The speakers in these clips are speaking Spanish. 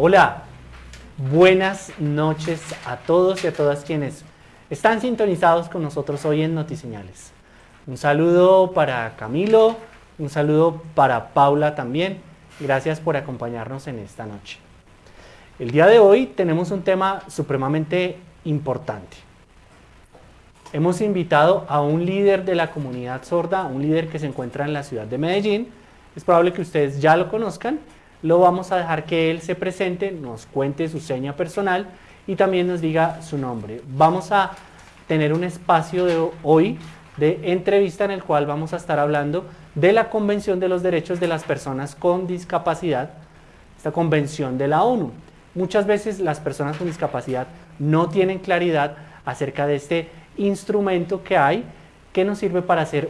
Hola, buenas noches a todos y a todas quienes están sintonizados con nosotros hoy en Notiseñales. Un saludo para Camilo, un saludo para Paula también. Gracias por acompañarnos en esta noche. El día de hoy tenemos un tema supremamente importante. Hemos invitado a un líder de la comunidad sorda, un líder que se encuentra en la ciudad de Medellín. Es probable que ustedes ya lo conozcan. Lo vamos a dejar que él se presente, nos cuente su seña personal y también nos diga su nombre. Vamos a tener un espacio de hoy de entrevista en el cual vamos a estar hablando de la Convención de los Derechos de las Personas con Discapacidad, esta convención de la ONU. Muchas veces las personas con discapacidad no tienen claridad acerca de este instrumento que hay que nos sirve para hacer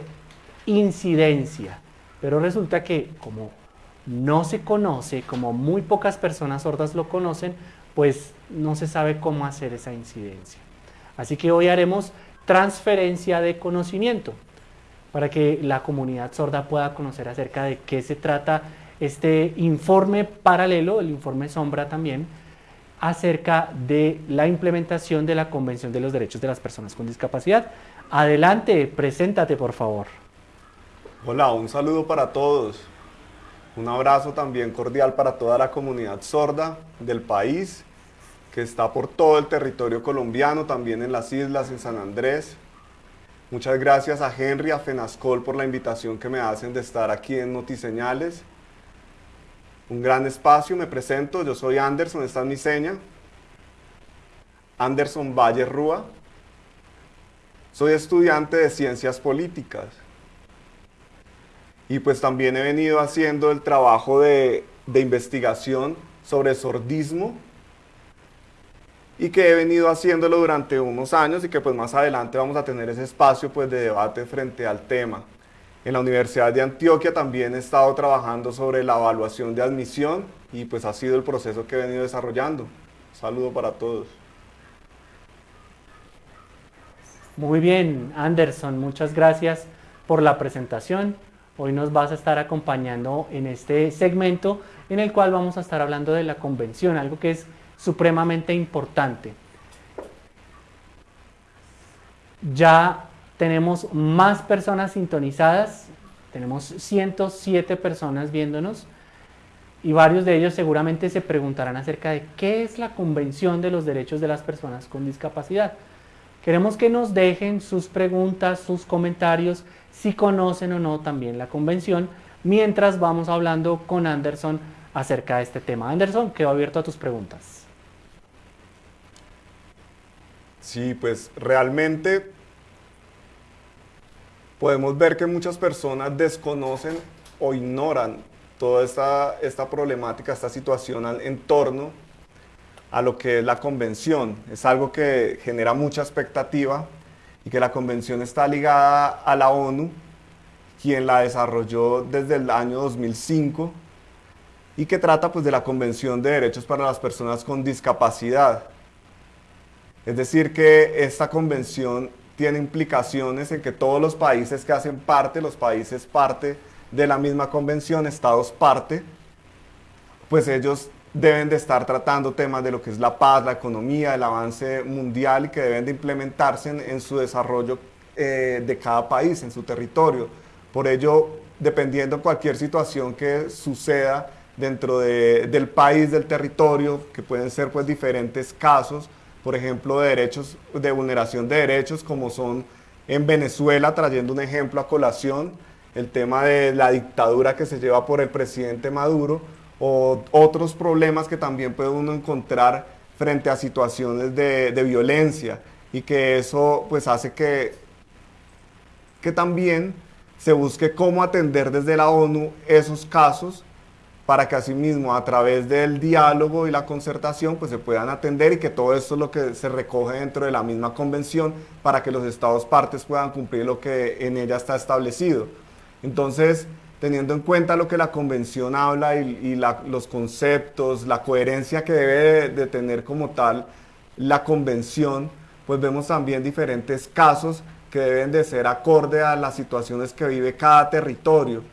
incidencia. Pero resulta que como no se conoce, como muy pocas personas sordas lo conocen, pues no se sabe cómo hacer esa incidencia. Así que hoy haremos transferencia de conocimiento para que la comunidad sorda pueda conocer acerca de qué se trata este informe paralelo, el informe sombra también, acerca de la implementación de la Convención de los Derechos de las Personas con Discapacidad. Adelante, preséntate por favor. Hola, un saludo para todos. Un abrazo también cordial para toda la comunidad sorda del país que está por todo el territorio colombiano, también en las islas, en San Andrés. Muchas gracias a Henry, a Fenascol por la invitación que me hacen de estar aquí en Notiseñales. Un gran espacio, me presento, yo soy Anderson, esta es mi seña. Anderson Valle Rúa. Soy estudiante de Ciencias Políticas. Y pues también he venido haciendo el trabajo de, de investigación sobre sordismo y que he venido haciéndolo durante unos años y que pues más adelante vamos a tener ese espacio pues de debate frente al tema. En la Universidad de Antioquia también he estado trabajando sobre la evaluación de admisión y pues ha sido el proceso que he venido desarrollando. saludo para todos. Muy bien, Anderson, muchas gracias por la presentación. Hoy nos vas a estar acompañando en este segmento en el cual vamos a estar hablando de la convención, algo que es supremamente importante. Ya tenemos más personas sintonizadas, tenemos 107 personas viéndonos y varios de ellos seguramente se preguntarán acerca de qué es la Convención de los Derechos de las Personas con Discapacidad. Queremos que nos dejen sus preguntas, sus comentarios, si conocen o no también la convención, mientras vamos hablando con Anderson acerca de este tema. Anderson, quedo abierto a tus preguntas. Sí, pues realmente podemos ver que muchas personas desconocen o ignoran toda esta, esta problemática, esta situación en torno a lo que es la convención. Es algo que genera mucha expectativa y que la convención está ligada a la ONU, quien la desarrolló desde el año 2005 y que trata pues, de la Convención de Derechos para las Personas con Discapacidad. Es decir, que esta convención tiene implicaciones en que todos los países que hacen parte, los países parte de la misma convención, estados parte, pues ellos deben de estar tratando temas de lo que es la paz, la economía, el avance mundial y que deben de implementarse en, su desarrollo eh, de cada país, en su territorio. Por ello, dependiendo cualquier situación que suceda dentro del país, del territorio, que pueden ser pues diferentes casos, por ejemplo, de derechos, de vulneración de derechos, como son en Venezuela, trayendo un ejemplo a colación, el tema de la dictadura que se lleva por el presidente Maduro, o otros problemas que también puede uno encontrar frente a situaciones de, de violencia, y que eso pues hace que, que también se busque cómo atender desde la ONU esos casos para que asimismo a través del diálogo y la concertación pues se puedan atender y que todo esto es lo que se recoge dentro de la misma convención para que los estados partes puedan cumplir lo que en ella está establecido. Entonces, teniendo en cuenta lo que la convención habla y, los conceptos, la coherencia que debe de tener como tal la convención, pues vemos también diferentes casos que deben de ser acorde a las situaciones que vive cada territorio.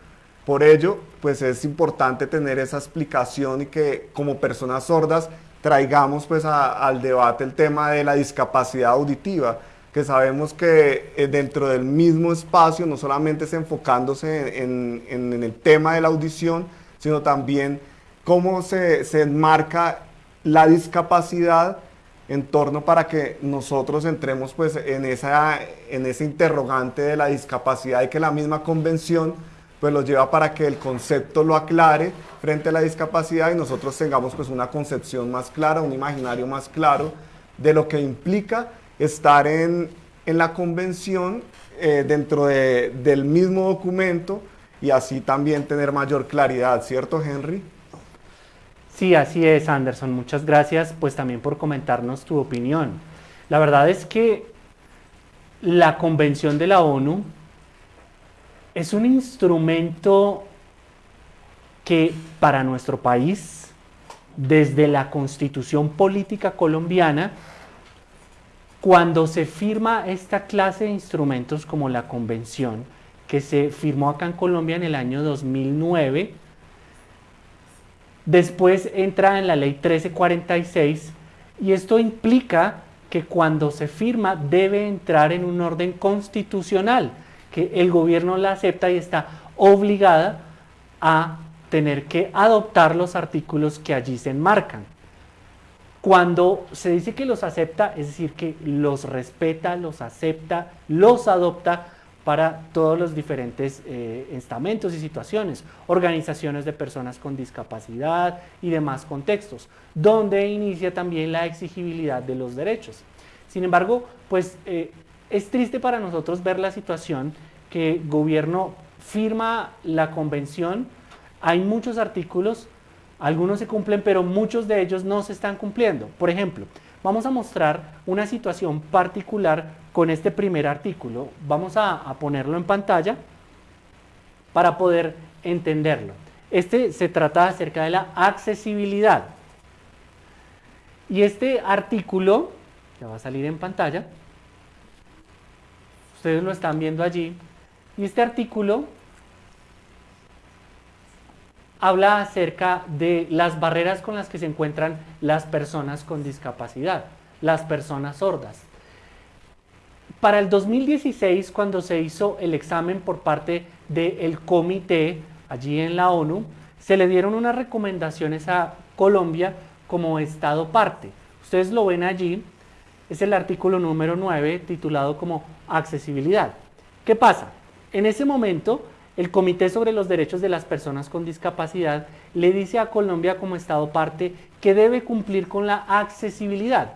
Por ello, pues es importante tener esa explicación y que como personas sordas traigamos pues al debate el tema de la discapacidad auditiva, que sabemos que eh, dentro del mismo espacio no solamente es enfocándose en, el tema de la audición, sino también cómo se, se enmarca la discapacidad en torno para que nosotros entremos pues en, esa, en ese interrogante de la discapacidad y que la misma convención pues lo lleva para que el concepto lo aclare frente a la discapacidad y nosotros tengamos pues una concepción más clara, un imaginario más claro de lo que implica estar en, la convención eh, dentro del mismo documento y así también tener mayor claridad, ¿cierto Henry? Sí, así es Anderson, muchas gracias pues también por comentarnos tu opinión. La verdad es que la convención de la ONU es un instrumento que para nuestro país, desde la constitución política colombiana, cuando se firma esta clase de instrumentos como la convención, que se firmó acá en Colombia en el año 2009, después entra en la ley 1346 y esto implica que cuando se firma debe entrar en un orden constitucional que el gobierno la acepta y está obligada a tener que adoptar los artículos que allí se enmarcan. Cuando se dice que los acepta, es decir, que los respeta, los acepta, los adopta para todos los diferentes eh, estamentos y situaciones, organizaciones de personas con discapacidad y demás contextos, donde inicia también la exigibilidad de los derechos. Sin embargo, pues eh, es triste para nosotros ver la situación que gobierno firma la convención, hay muchos artículos, algunos se cumplen, pero muchos de ellos no se están cumpliendo. Por ejemplo, vamos a mostrar una situación particular con este primer artículo. Vamos a, ponerlo en pantalla para poder entenderlo. Este se trata acerca de la accesibilidad. Y este artículo, ya va a salir en pantalla, ustedes lo están viendo allí, y este artículo habla acerca de las barreras con las que se encuentran las personas con discapacidad, las personas sordas. Para el 2016, cuando se hizo el examen por parte del comité allí en la ONU, se le dieron unas recomendaciones a Colombia como Estado parte. Ustedes lo ven allí, es el artículo número 9 titulado como accesibilidad. ¿Qué pasa? En ese momento, el Comité sobre los Derechos de las Personas con Discapacidad le dice a Colombia como Estado parte que debe cumplir con la accesibilidad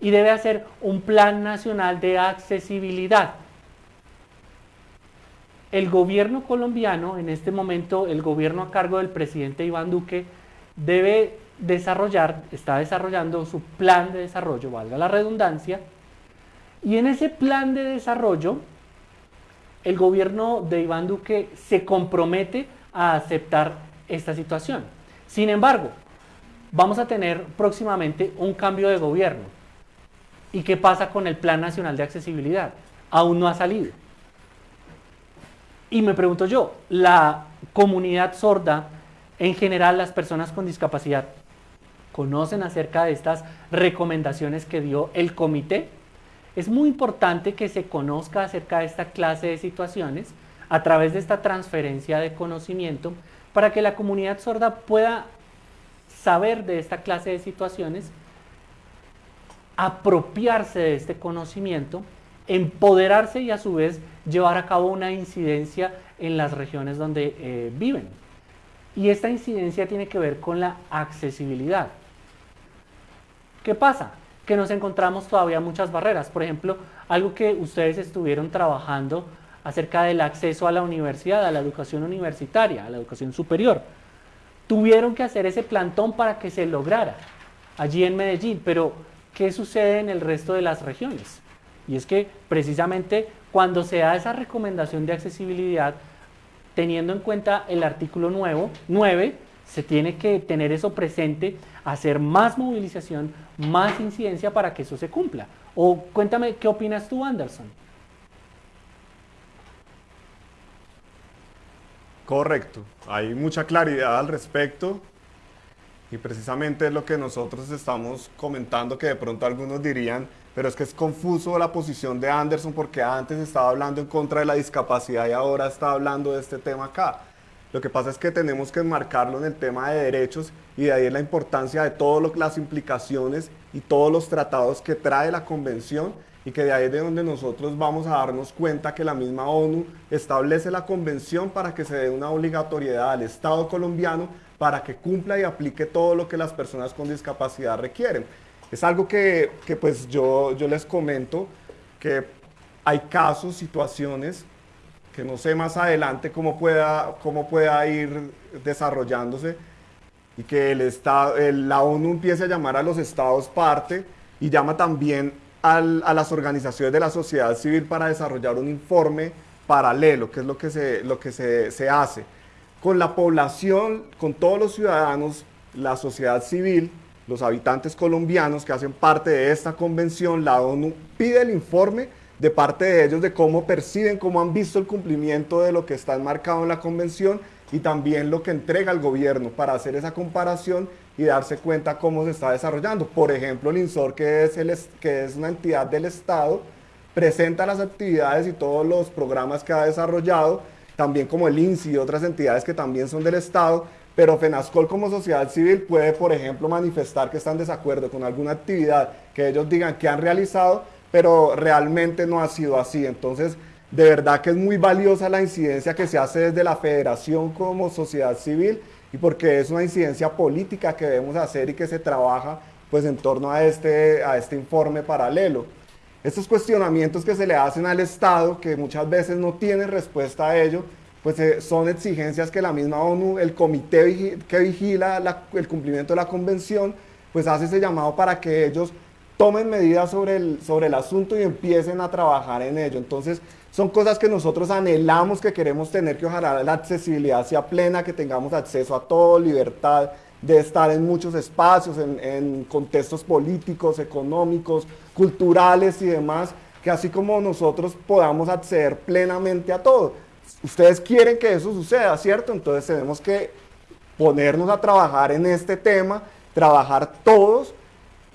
y debe hacer un plan nacional de accesibilidad. El gobierno colombiano, en este momento el gobierno a cargo del presidente Iván Duque, debe desarrollar, está desarrollando su plan de desarrollo, valga la redundancia, y en ese plan de desarrollo el gobierno de Iván Duque se compromete a aceptar esta situación. Sin embargo, vamos a tener próximamente un cambio de gobierno. ¿Y qué pasa con el Plan Nacional de Accesibilidad? Aún no ha salido. Y me pregunto yo, ¿la comunidad sorda, en general las personas con discapacidad, conocen acerca de estas recomendaciones que dio el comité? Es muy importante que se conozca acerca de esta clase de situaciones a través de esta transferencia de conocimiento para que la comunidad sorda pueda saber de esta clase de situaciones, apropiarse de este conocimiento, empoderarse y a su vez llevar a cabo una incidencia en las regiones donde eh, viven. Y esta incidencia tiene que ver con la accesibilidad. ¿Qué pasa? Que nos encontramos todavía muchas barreras. Por ejemplo, algo que ustedes estuvieron trabajando acerca del acceso a la universidad, a la educación universitaria, a la educación superior. Tuvieron que hacer ese plantón para que se lograra allí en Medellín, pero ¿qué sucede en el resto de las regiones? Y es que precisamente cuando se da esa recomendación de accesibilidad, teniendo en cuenta el artículo nuevo, 9, se tiene que tener eso presente, hacer más movilización, más incidencia para que eso se cumpla. O cuéntame, ¿qué opinas tú, Anderson? Correcto, hay mucha claridad al respecto y precisamente es lo que nosotros estamos comentando que de pronto algunos dirían, pero es que es confuso la posición de Anderson porque antes estaba hablando en contra de la discapacidad y ahora está hablando de este tema acá. Lo que pasa es que tenemos que enmarcarlo en el tema de derechos y de ahí es la importancia de todas las implicaciones y todos los tratados que trae la convención y que de ahí es de donde nosotros vamos a darnos cuenta que la misma ONU establece la convención para que se dé una obligatoriedad al Estado colombiano para que cumpla y aplique todo lo que las personas con discapacidad requieren. Es algo que, que pues yo, yo les comento que hay casos, situaciones que no sé más adelante cómo pueda, cómo pueda ir desarrollándose y que el Estado, la ONU empiece a llamar a los estados parte y llama también a las organizaciones de la sociedad civil para desarrollar un informe paralelo, que es lo que, se, lo que se, se hace. Con la población, con todos los ciudadanos, la sociedad civil, los habitantes colombianos que hacen parte de esta convención, la ONU pide el informe de parte de ellos de cómo perciben, cómo han visto el cumplimiento de lo que está enmarcado en la convención y también lo que entrega el gobierno para hacer esa comparación y darse cuenta cómo se está desarrollando. Por ejemplo, el INSOR, que es, el, que es una entidad del Estado, presenta las actividades y todos los programas que ha desarrollado, también como el INSI y otras entidades que también son del Estado, pero FENASCOL como sociedad civil puede, por ejemplo, manifestar que están en desacuerdo con alguna actividad que ellos digan que han realizado, pero realmente no ha sido así. Entonces, de verdad que es muy valiosa la incidencia que se hace desde la federación como sociedad civil y porque es una incidencia política que debemos hacer y que se trabaja pues en torno a este, a este informe paralelo. Estos cuestionamientos que se le hacen al Estado, que muchas veces no tienen respuesta a ello, pues eh, son exigencias que la misma ONU, el comité que vigila el cumplimiento de la convención, pues hace ese llamado para que ellos tomen medidas sobre el, sobre el asunto y empiecen a trabajar en ello. Entonces, son cosas que nosotros anhelamos, que queremos tener, que ojalá la accesibilidad sea plena, que tengamos acceso a todo, libertad de estar en muchos espacios, en, contextos políticos, económicos, culturales y demás, que así como nosotros podamos acceder plenamente a todo. Ustedes quieren que eso suceda, ¿cierto? Entonces tenemos que ponernos a trabajar en este tema, trabajar todos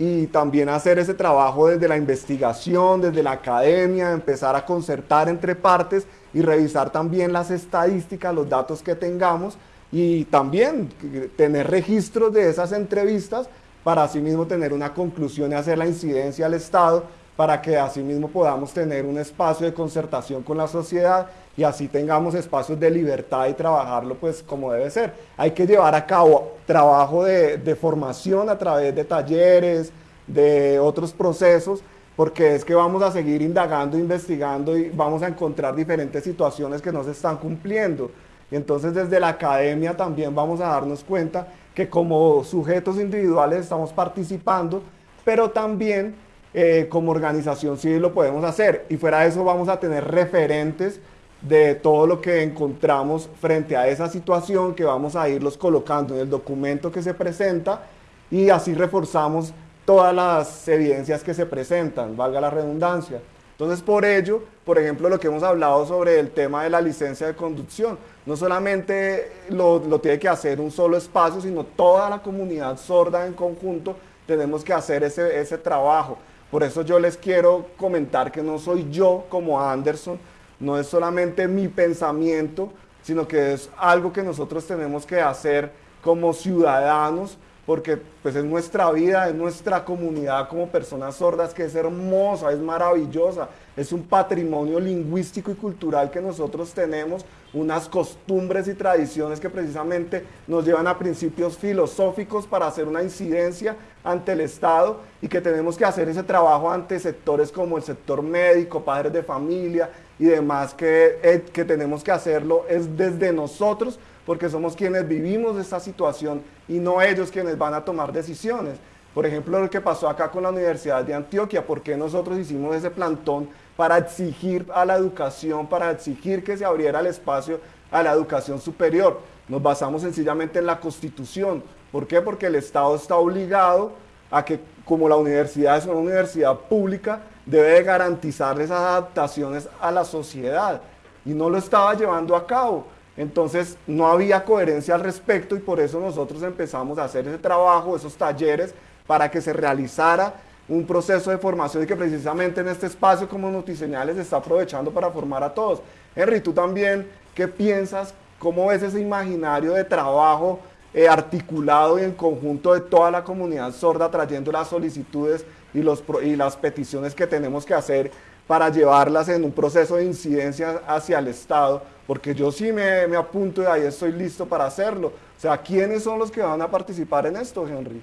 y también hacer ese trabajo desde la investigación, desde la academia, empezar a concertar entre partes y revisar también las estadísticas, los datos que tengamos y también tener registros de esas entrevistas para asimismo tener una conclusión y hacer la incidencia al Estado para que asimismo podamos tener un espacio de concertación con la sociedad y así tengamos espacios de libertad y trabajarlo pues como debe ser. Hay que llevar a cabo trabajo de, formación a través de talleres, de otros procesos, porque es que vamos a seguir indagando, investigando y vamos a encontrar diferentes situaciones que no se están cumpliendo. Y entonces desde la academia también vamos a darnos cuenta que como sujetos individuales estamos participando, pero también eh, como organización civil lo podemos hacer. Y fuera de eso vamos a tener referentes de todo lo que encontramos frente a esa situación que vamos a irlos colocando en el documento que se presenta y así reforzamos todas las evidencias que se presentan, valga la redundancia. Entonces, por ello, por ejemplo, lo que hemos hablado sobre el tema de la licencia de conducción, no solamente lo, lo, tiene que hacer un solo espacio, sino toda la comunidad sorda en conjunto tenemos que hacer ese, ese trabajo. Por eso yo les quiero comentar que no soy yo como Anderson, no es solamente mi pensamiento, sino que es algo que nosotros tenemos que hacer como ciudadanos, porque pues es nuestra vida, es nuestra comunidad como personas sordas, que es hermosa, es maravillosa, es un patrimonio lingüístico y cultural que nosotros tenemos, unas costumbres y tradiciones que precisamente nos llevan a principios filosóficos para hacer una incidencia ante el Estado y que tenemos que hacer ese trabajo ante sectores como el sector médico, padres de familia y demás, que, eh, que tenemos que hacerlo es desde nosotros porque somos quienes vivimos esta situación y no ellos quienes van a tomar decisiones. Por ejemplo, lo que pasó acá con la Universidad de Antioquia, ¿por qué nosotros hicimos ese plantón para exigir a la educación, para exigir que se abriera el espacio a la educación superior? Nos basamos sencillamente en la Constitución. ¿Por qué? Porque el Estado está obligado a que, como la universidad es una universidad pública, debe garantizar esas adaptaciones a la sociedad. Y no lo estaba llevando a cabo. Entonces no había coherencia al respecto y por eso nosotros empezamos a hacer ese trabajo, esos talleres, para que se realizara un proceso de formación y que precisamente en este espacio como Notiseñales se está aprovechando para formar a todos. Henry, tú también, ¿qué piensas? ¿Cómo ves ese imaginario de trabajo eh, articulado y en conjunto de toda la comunidad sorda trayendo las solicitudes y, los, y las peticiones que tenemos que hacer para llevarlas en un proceso de incidencia hacia el Estado? Porque yo sí me, me apunto y ahí estoy listo para hacerlo. O sea, ¿quiénes son los que van a participar en esto, Henry?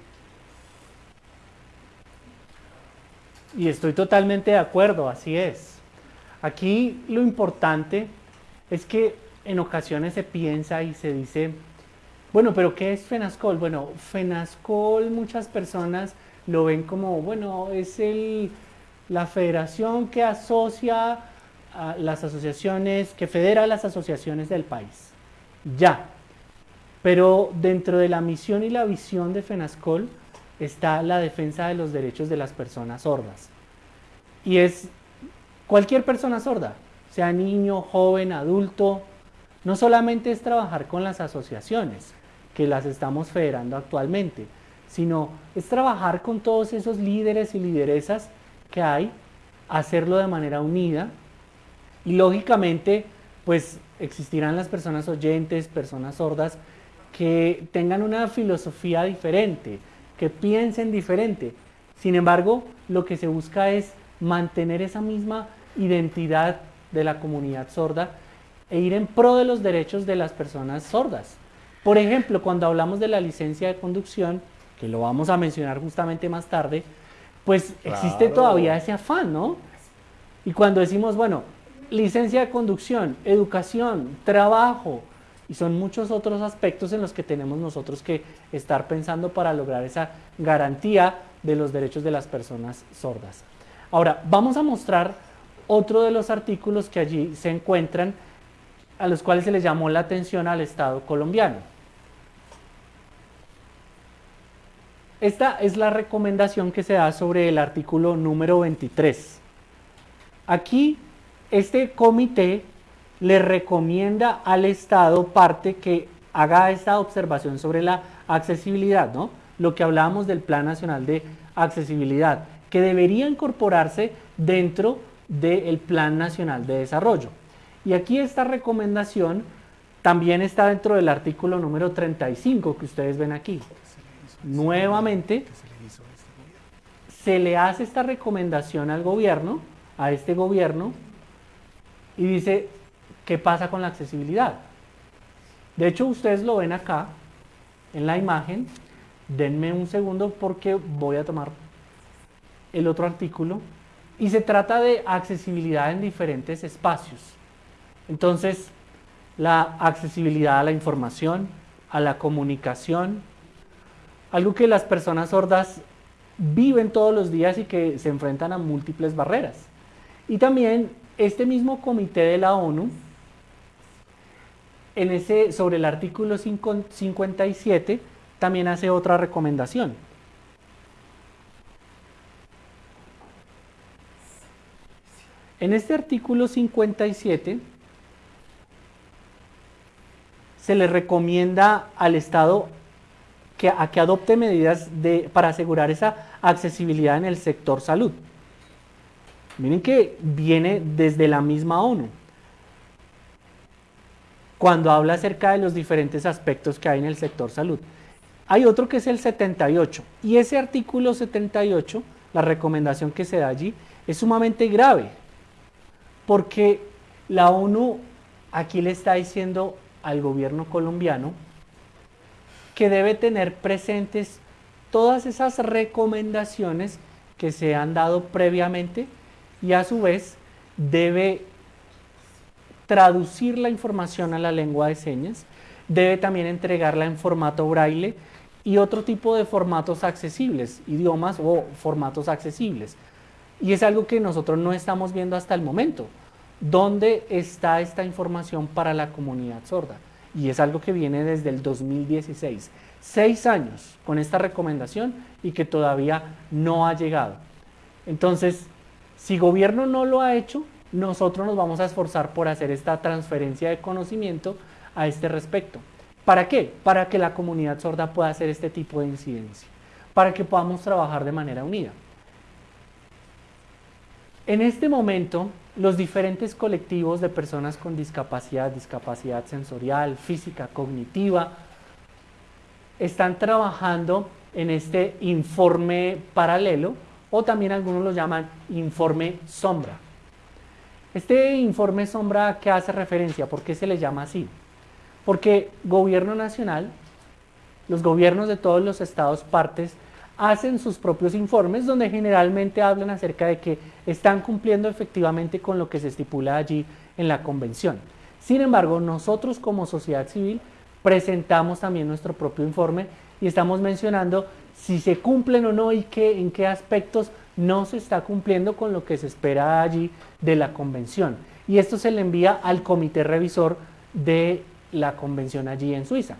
Y estoy totalmente de acuerdo, así es. Aquí lo importante es que en ocasiones se piensa y se dice, bueno, pero ¿qué es FENASCOL? Bueno, FENASCOL muchas personas lo ven como, bueno, es el, la federación que asocia a las asociaciones, que federa las asociaciones del país. Ya. Pero dentro de la misión y la visión de FENASCOL está la defensa de los derechos de las personas sordas. Y es cualquier persona sorda, sea niño, joven, adulto, no solamente es trabajar con las asociaciones, que las estamos federando actualmente, sino es trabajar con todos esos líderes y lideresas que hay, hacerlo de manera unida y lógicamente pues existirán las personas oyentes, personas sordas que tengan una filosofía diferente, que piensen diferente. Sin embargo, lo que se busca es mantener esa misma identidad de la comunidad sorda e ir en pro de los derechos de las personas sordas. Por ejemplo, cuando hablamos de la licencia de conducción, que lo vamos a mencionar justamente más tarde, pues existe todavía ese afán, ¿no? Y cuando decimos, bueno, licencia de conducción, educación, trabajo, y son muchos otros aspectos en los que tenemos nosotros que estar pensando para lograr esa garantía de los derechos de las personas sordas. Ahora, vamos a mostrar otro de los artículos que allí se encuentran, a los cuales se les llamó la atención al Estado colombiano. Esta es la recomendación que se da sobre el artículo número 23. Aquí, este comité le recomienda al Estado parte que haga esta observación sobre la accesibilidad, ¿no? Lo que hablábamos del Plan Nacional de Accesibilidad, que debería incorporarse dentro del Plan Nacional de Desarrollo. Y aquí esta recomendación también está dentro del artículo número 35 que ustedes ven aquí. Nuevamente, se le hace esta recomendación al gobierno, a este gobierno, y dice, ¿Qué pasa con la accesibilidad? De hecho, ustedes lo ven acá en la imagen. Denme un segundo porque voy a tomar el otro artículo. Y se trata de accesibilidad en diferentes espacios. Entonces, la accesibilidad a la información, a la comunicación, algo que las personas sordas viven todos los días y que se enfrentan a múltiples barreras. Y también este mismo comité de la ONU en ese, sobre el artículo 57 también hace otra recomendación. En este artículo 57 se le recomienda al Estado que, a que adopte medidas para asegurar esa accesibilidad en el sector salud. Miren que viene desde la misma ONU cuando habla acerca de los diferentes aspectos que hay en el sector salud. Hay otro que es el 78 y ese artículo 78, la recomendación que se da allí, es sumamente grave porque la ONU aquí le está diciendo al gobierno colombiano que debe tener presentes todas esas recomendaciones que se han dado previamente y a su vez debe traducir la información a la lengua de señas, debe también entregarla en formato braille y otro tipo de formatos accesibles, idiomas o formatos accesibles. Y es algo que nosotros no estamos viendo hasta el momento. ¿Dónde está esta información para la comunidad sorda? Y es algo que viene desde el 2016. Seis años con esta recomendación y que todavía no ha llegado. Entonces, si gobierno no lo ha hecho, nosotros nos vamos a esforzar por hacer esta transferencia de conocimiento a este respecto. ¿Para qué? Para que la comunidad sorda pueda hacer este tipo de incidencia, para que podamos trabajar de manera unida. En este momento, los diferentes colectivos de personas con discapacidad, discapacidad sensorial, física, cognitiva, están trabajando en este informe paralelo o también algunos lo llaman informe sombra. Este informe sombra, ¿qué hace referencia? ¿Por qué se le llama así? Porque gobierno nacional, los gobiernos de todos los estados partes, hacen sus propios informes donde generalmente hablan acerca de que están cumpliendo efectivamente con lo que se estipula allí en la convención. Sin embargo, nosotros como sociedad civil presentamos también nuestro propio informe y estamos mencionando si se cumplen o no y qué, en qué aspectos no se está cumpliendo con lo que se espera allí de la convención. Y esto se le envía al comité revisor de la convención allí en Suiza.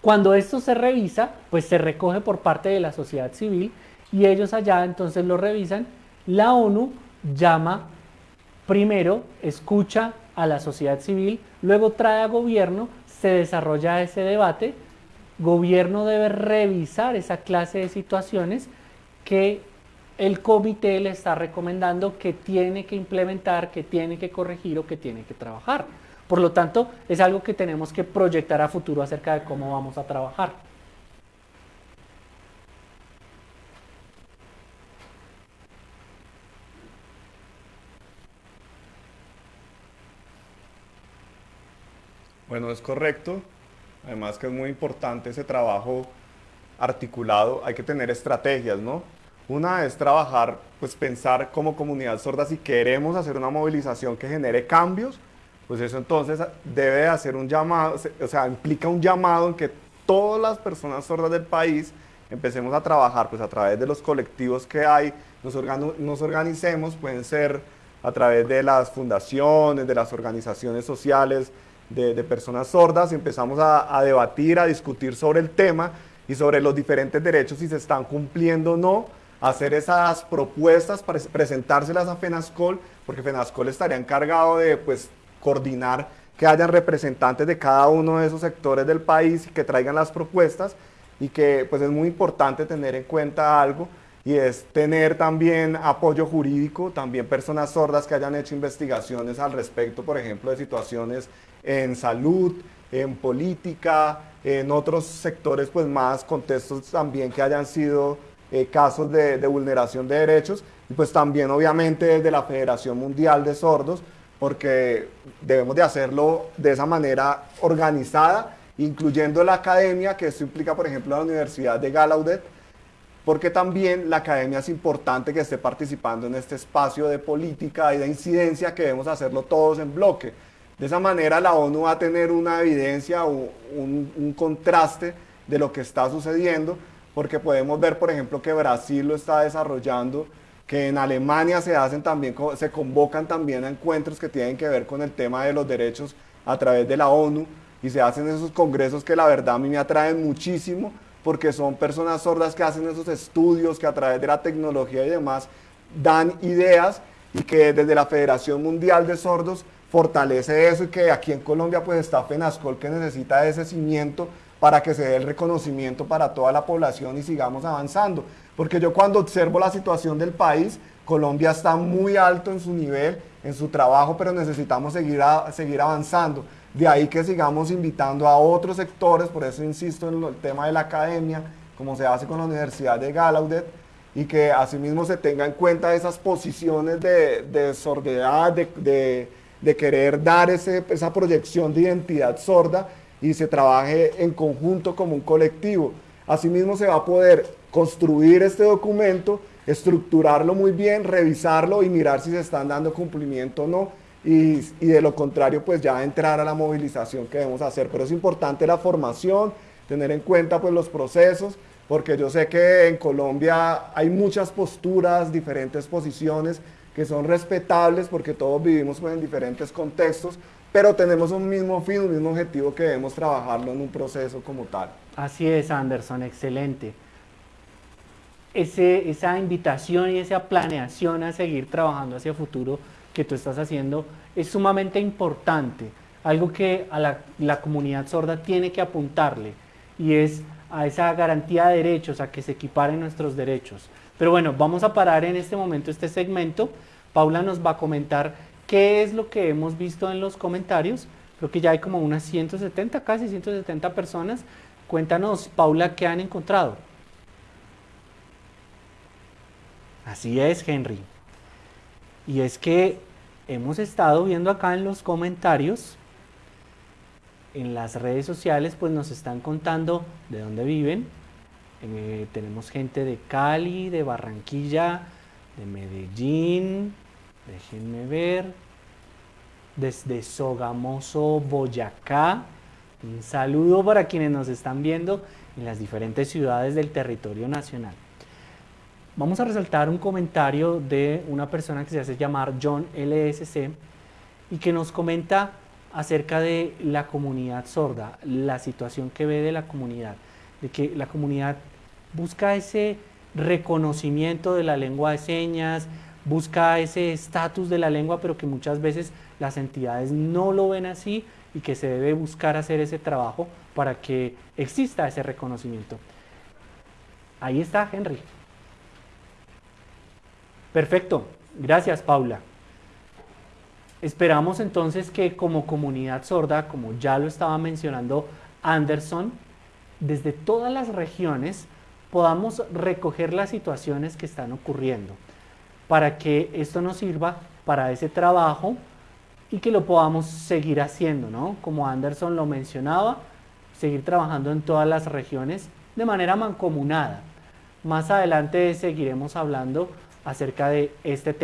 Cuando esto se revisa, pues se recoge por parte de la sociedad civil y ellos allá entonces lo revisan. La ONU llama primero, escucha a la sociedad civil, luego trae a gobierno, se desarrolla ese debate, gobierno debe revisar esa clase de situaciones que el comité le está recomendando que tiene que implementar, que tiene que corregir o que tiene que trabajar. Por lo tanto, es algo que tenemos que proyectar a futuro acerca de cómo vamos a trabajar. Bueno, es correcto. Además que es muy importante ese trabajo articulado. Hay que tener estrategias, ¿no? Una es trabajar, pues pensar como comunidad sorda si queremos hacer una movilización que genere cambios, pues eso entonces debe hacer un llamado, o sea, implica un llamado en que todas las personas sordas del país empecemos a trabajar pues a través de los colectivos que hay, nos, nos organicemos, pueden ser a través de las fundaciones, de las organizaciones sociales, de, personas sordas, y empezamos a, debatir, a discutir sobre el tema y sobre los diferentes derechos, si se están cumpliendo o no, hacer esas propuestas, para presentárselas a FENASCOL, porque FENASCOL estaría encargado de pues, coordinar que hayan representantes de cada uno de esos sectores del país y que traigan las propuestas y que pues es muy importante tener en cuenta algo y es tener también apoyo jurídico, también personas sordas que hayan hecho investigaciones al respecto, por ejemplo, de situaciones en salud, en política, en otros sectores pues más contextos también que hayan sido eh, casos de, de vulneración de derechos y pues también obviamente desde la Federación Mundial de Sordos porque debemos de hacerlo de esa manera organizada, incluyendo la academia, que esto implica, por ejemplo, la Universidad de Gallaudet, porque también la academia es importante que esté participando en este espacio de política y de incidencia que debemos hacerlo todos en bloque. De esa manera la ONU va a tener una evidencia o un, un contraste de lo que está sucediendo, porque podemos ver, por ejemplo, que Brasil lo está desarrollando que en Alemania se hacen también, se convocan también a encuentros que tienen que ver con el tema de los derechos a través de la ONU y se hacen esos congresos que la verdad a mí me atraen muchísimo porque son personas sordas que hacen esos estudios que a través de la tecnología y demás dan ideas y que desde la Federación Mundial de Sordos fortalece eso y que aquí en Colombia pues está FENASCOL que necesita ese cimiento para que se dé el reconocimiento para toda la población y sigamos avanzando. Porque yo cuando observo la situación del país, Colombia está muy alto en su nivel, en su trabajo, pero necesitamos seguir, seguir avanzando. De ahí que sigamos invitando a otros sectores, por eso insisto en el tema de la academia, como se hace con la Universidad de Gallaudet, y que asimismo se tenga en cuenta esas posiciones de, de sordidad, de, de, querer dar ese, esa proyección de identidad sorda y se trabaje en conjunto como un colectivo. Asimismo se va a poder construir este documento, estructurarlo muy bien, revisarlo y mirar si se están dando cumplimiento o no. Y, de lo contrario, pues ya entrar a la movilización que debemos hacer. Pero es importante la formación, tener en cuenta pues los procesos, porque yo sé que en Colombia hay muchas posturas, diferentes posiciones que son respetables porque todos vivimos pues, en diferentes contextos, pero tenemos un mismo fin, un mismo objetivo que debemos trabajarlo en un proceso como tal. Así es, Anderson, excelente esa invitación y esa planeación a seguir trabajando hacia el futuro que tú estás haciendo es sumamente importante. algo que a la, la comunidad sorda tiene que apuntarle y es a esa garantía de derechos, a que se equiparen nuestros derechos. Pero bueno, vamos a parar en este momento este segmento. Paula nos va a comentar qué es lo que hemos visto en los comentarios. Creo que ya hay como unas 170, casi 170 personas. Cuéntanos, Paula, qué han encontrado. Así es, Henry. Y es que hemos estado viendo acá en los comentarios, en las redes sociales, pues nos están contando de dónde viven. Eh, tenemos gente de Cali, de Barranquilla, de Medellín, déjenme ver, desde Sogamoso, Boyacá. Un saludo para quienes nos están viendo en las diferentes ciudades del territorio nacional. Vamos a resaltar un comentario de una persona que se hace llamar John LSC y que nos comenta acerca de la comunidad sorda, la situación que ve de la comunidad, de que la comunidad busca ese reconocimiento de la lengua de señas, busca ese estatus de la lengua, pero que muchas veces las entidades no lo ven así y que se debe buscar hacer ese trabajo para que exista ese reconocimiento. Ahí está Henry. Perfecto, gracias Paula. Esperamos entonces que como comunidad sorda, como ya lo estaba mencionando Anderson, desde todas las regiones podamos recoger las situaciones que están ocurriendo para que esto nos sirva para ese trabajo y que lo podamos seguir haciendo, ¿no? Como Anderson lo mencionaba, seguir trabajando en todas las regiones de manera mancomunada. Más adelante seguiremos hablando acerca de este tema.